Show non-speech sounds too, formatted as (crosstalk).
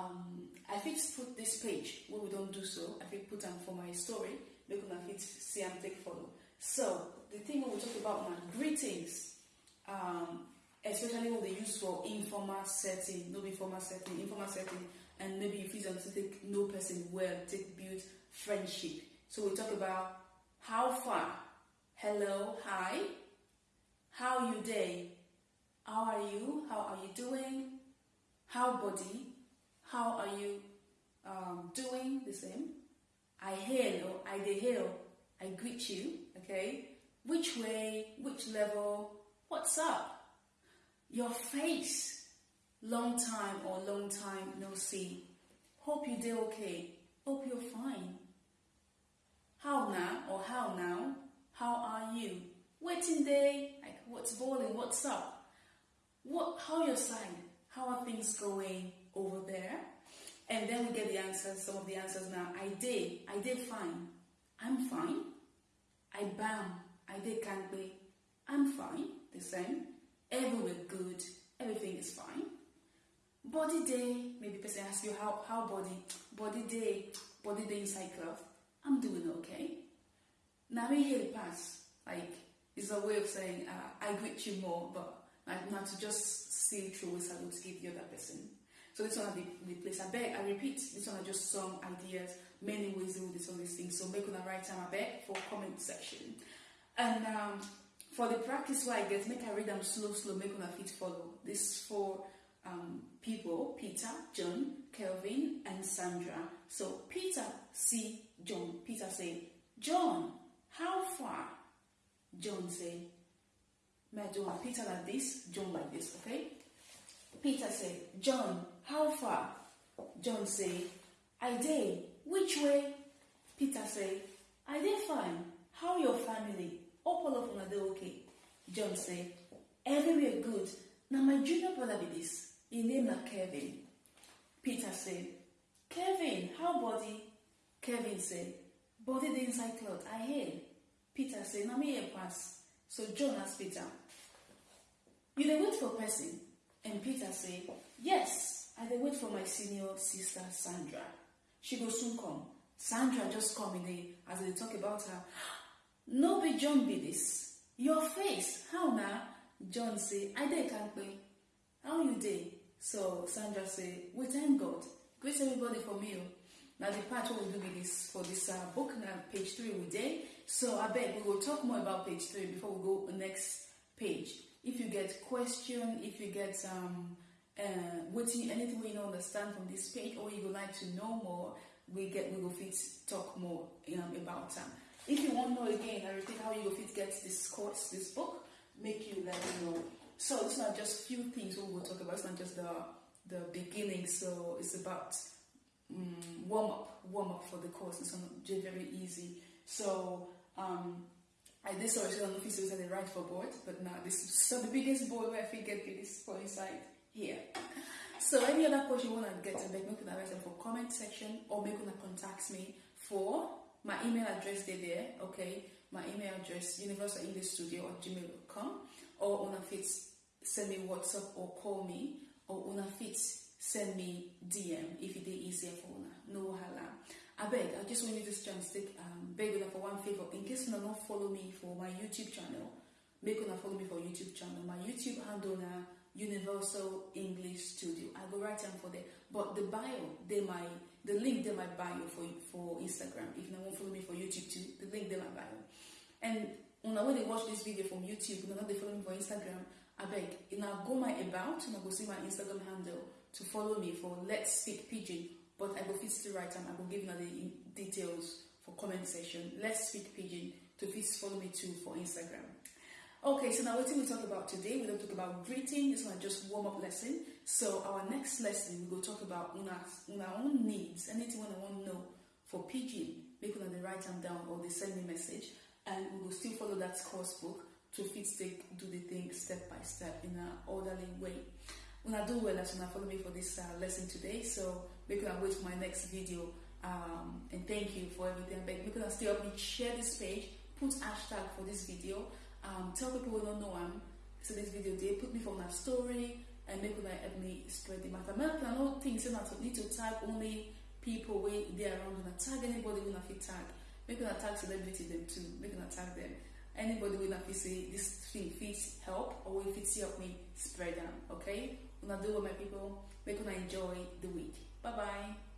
um, I fit put this page when we don't do so. I fit put them for my story. Make una fit see and take follow. So the thing we talk about now greetings, um, especially when they use for informal setting, no be formal setting, informal setting, and maybe you feel to take no person well, take build friendship. So we talk about how far, hello, hi, how you day, how are you, how are you doing, how body, how are you um, doing, the same. I hail or I dey hail, I greet you, okay? Which way, which level, what's up? Your face, long time or long time no see. Hope you did okay. Hope you're fine. How now or how now? How are you? Waiting day, like what's boiling, what's up? What how your side? How are things going over there? And then we get the answers, some of the answers now. I did, I did fine. I'm fine. I bam, I did can't be. I'm fine, the same. Everywhere good, everything is fine. Body day, maybe person ask you how how body, body day, body day inside cloth. I'm doing okay. Now we hear the pass, like it's a way of saying uh, I greet you more, but not to just see through a salute to give the other person. So this one are the, the place. I beg, I repeat, this one are just some ideas, many ways to do this on these things. So make on the right time, I beg, for comment section. And um, for the practice where I get, make I read them slow, slow, make on feet follow. This for um, people, Peter, John, Kelvin, and Sandra. So Peter see John. Peter say, John, how far? John say, John, Peter like this, John like this, okay? Peter say, John, how far? John say, I dey. Which way? Peter say, I dey fine. How your family? All of una dey okay. John say, everywhere good. Now my junior brother be this. He name na Kevin. Peter say, Kevin, how body? Kevin say, body dey inside cloth. I hear. Peter say, now me pass. So John ask Peter, you dey wait for person? And Peter say, yes, I dey wait for my senior sister Sandra. She go soon come. Sandra just come in the, as they talk about her. (gasps) No be John be this. Your face, how now? John say, I dey kampe. How you dey? So Sandra say, we thank God. Greet everybody for me. Oh. Now the part what we do with this for this uh, book now page three we dey. So I bet we will talk more about page three before we go next page. If you get question, if you get um uh, waiting anything we don't understand from this page or you would like to know more, we get we will fit talk more um, about them. If you want to know again, repeat how you will fit get this course, this book, make you let me know. So it's not just few things we will talk about. It's not just the the beginning. So it's about um, warm up, warm up for the course. It's not just very easy. So um, I did so don't know if it's the right for board, but now this is so the biggest board where I feel get this for inside here. So any other question you want to get, beg make una write them for comment section or make una contact me for my email address there, okay? My email address universal english studio at gmail.com or una fit send me WhatsApp or call me or on a fit send me DM if it is easier for una. No hala. I beg, I just want you this chance to take um, beg una for one favor. In case you not follow me for my YouTube channel, make una follow me for YouTube channel. My YouTube handle Universal English Studio. I go write them for there. But the bio, they my the link they my bio for for Instagram. If you don't follow me for YouTube too, the link they my bio. And una when they watch this video from YouTube, una they follow me for Instagram. I beg, now go my about, I go see my Instagram handle to follow me for Let's Speak Pidgin. But I go fit still write them. I go give you the details for comment section. Let's Speak Pidgin to fit follow me too for Instagram. Okay, so now what we talk about today? We don't talk about greeting. This one just warm up lesson. So our next lesson we go talk about una una own needs. Anything una want to know for pidgin, make una dey write them down or they send me message, and we will still follow that course book to fit take do the thing step by step in an orderly way. Una do well as una follow me for this uh, lesson today. So make una wait for my next video. Um, and thank you for everything. But make una still help me share this page, put hashtag for this video. Um, tell people who don't know I'm so this video they put me for my story and make una help me spread the matter. Make no think say na to need to tag only people where they are around una tag anybody wey una fit tag. Make una tag celebrity dem too. Make una tag them. Anybody una fit say this thing fit help or if fit help me spread am. Okay? Una do well, my people. Make una enjoy the week. Bye bye.